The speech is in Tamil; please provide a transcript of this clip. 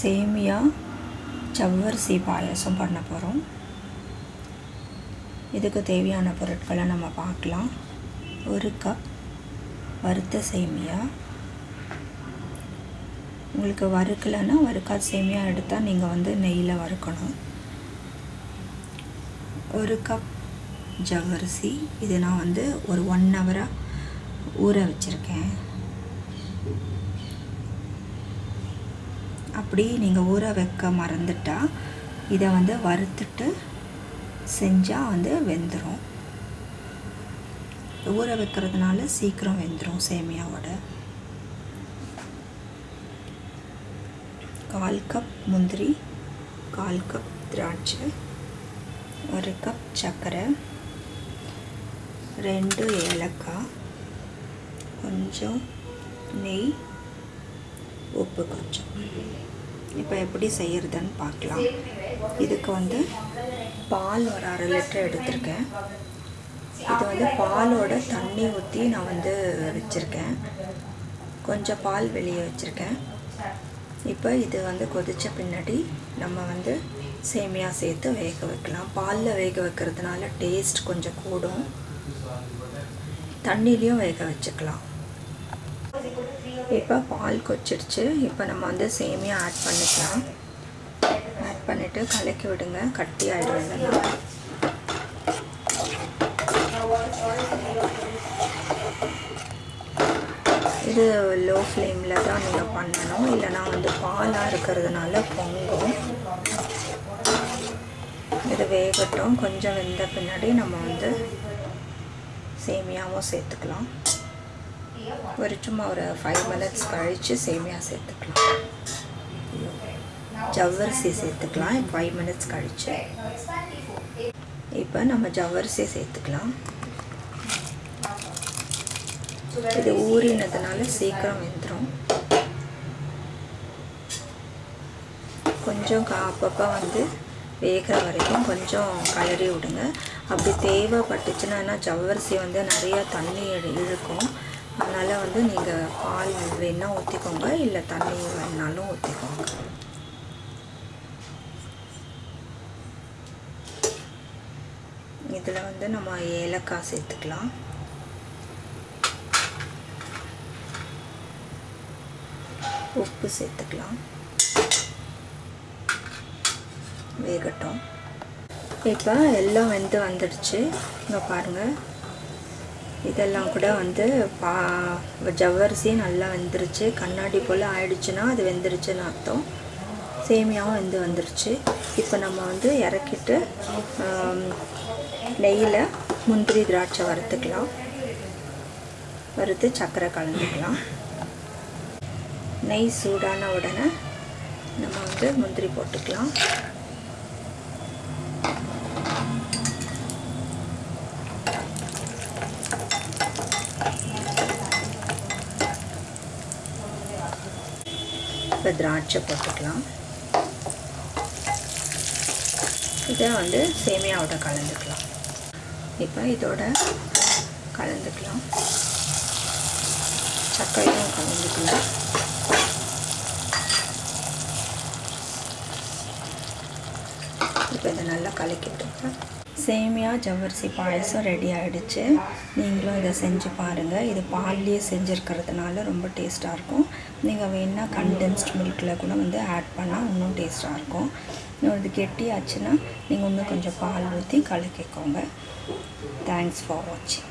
சேமியா ஜவ்வரிசி பாயசம் பண்ண போகிறோம் இதுக்கு தேவையான பொருட்களை நம்ம பார்க்கலாம். ஒரு கப் வறுத்த சேமியா. உங்களுக்கு வறுக்கலைன்னா வறுக்காத சேமியா எடுத்தால் நீங்கள் வந்து நெய்யில் வறுக்கணும். ஒரு கப் ஜவ்வரிசி இது நான் வந்து ஒரு ஒன் ஹவராக ஊற வச்சுருக்கேன். அப்படி நீங்கள் ஊற வைக்க மறந்துட்டால் இதை வந்து வறுத்துட்டு செஞ்சால் வந்து வெந்துடும் ஊற வைக்கிறதுனால சீக்கிரம் வெந்துடும் சேமியாவோட. கால் கப் முந்திரி கால் கப் திராட்சை ஒரு கப் சர்க்கரை ரெண்டு ஏலக்காய் கொஞ்சம் நெய் உப்பு கொஞ்சம் இப்போ எப்படி செய்கிறதுன்னு பார்க்கலாம். இதுக்கு வந்து பால் ஒரு அரை லிட்டர் எடுத்திருக்கேன். இது வந்து பாலோட தண்ணி ஊற்றி நான் வந்து வச்சுருக்கேன். கொஞ்சம் பால் வெளியே வச்சுருக்கேன். இப்போ இது வந்து கொதித்த பின்னாடி நம்ம வந்து சேமியா சேர்த்து வேக வைக்கலாம். பாலில் வேக வைக்கிறதுனால டேஸ்ட் கொஞ்சம் கூடும். தண்ணிலையும் வேக வச்சுக்கலாம். இப்போ பால் கொச்சிடுச்சு. இப்போ நம்ம வந்து சேமியா ஆட் பண்ணிக்கலாம். ஆட் பண்ணிவிட்டு கலக்கி விடுங்க. கட்டி ஆகிடும் இது லோ ஃப்ளேமில் தான் நீங்கள் பண்ணணும். இல்லைனா வந்து பாலாக இருக்கிறதுனால பொங்கும். இது வேகட்டும். கொஞ்சம் வெந்த பின்னாடி நம்ம வந்து சேமியாவும் சேர்த்துக்கலாம். ஒரு சும்மா ஒரு ஃபைவ் மினிட்ஸ் கழித்து சேமியா சேர்த்துக்கலாம். ஜவ்வரிசி சேர்த்துக்கலாம். ஃபைவ் மினிட்ஸ் கழித்து இப்போ நம்ம ஜவ்வரிசி சேர்த்துக்கலாம். இது ஊறினதுனால சீக்கிரம் வெந்துடும் கொஞ்சம் அப்பப்போ வந்து வேகிற வரைக்கும் கொஞ்சம் கலரி விடுங்க. அப்படி தேவைப்பட்டுச்சுன்னா ஜவ்வரிசி வந்து நிறையா தண்ணி இழுக்கும். அதனால் வந்து நீங்கள் பால் வேணால் ஊற்றிக்கோங்க இல்லை தண்ணி வேணாலும் ஊற்றிக்கோங்க இதில் வந்து நம்ம ஏலக்காய் சேர்த்துக்கலாம். உப்பு சேர்த்துக்கலாம். வேகட்டும். இப்போ எல்லாம் வெந்து வந்துடுச்சு. இங்கே பாருங்கள் இதெல்லாம் கூட வந்து பா ஜவ்வரிசி நல்லா வெந்துருச்சு. கண்ணாடி போல் ஆயிடுச்சுன்னா அது வெந்துருச்சுன்னு அர்த்தம். சேமியாவும் வெந்து வந்துருச்சு. இப்போ நம்ம வந்து இறக்கிட்டு நெய்யில் முந்திரி திராட்சை வறுத்துக்கலாம். வறுத்து சர்க்கரை கலந்துக்கலாம். நெய் சூடான உடனே நம்ம வந்து முந்திரி போட்டுக்கலாம். இப்போ திராட்சை போட்டுக்கலாம். இதை வந்து சேமியாவோட கலந்துக்கலாம். இப்போ இதோட கலந்துக்கலாம். சர்க்கரையும் கலந்துக்கலாம். இப்போ இதை நல்லா கலக்கிட்டுருக்கேன் சேமியா ஜவ்வரிசி பாயசம் ரெடி ஆகிடுச்சு நீங்களும் இதை செஞ்சு பாருங்கள் இது பால்லேயே செஞ்சுருக்கிறதுனால ரொம்ப டேஸ்ட்டாக இருக்கும். நீங்கள் வேணால் கண்டென்ஸ்ட் மில்கில் கூட வந்து ஆட் பண்ணால் இன்னும் டேஸ்ட்டாக இருக்கும். இன்னும் இது கெட்டியாச்சுன்னா நீங்கள் இன்னும் கொஞ்சம் பால் ஊற்றி கலக்கிக்கோங்க. தேங்க்ஸ் ஃபார் வாட்சிங்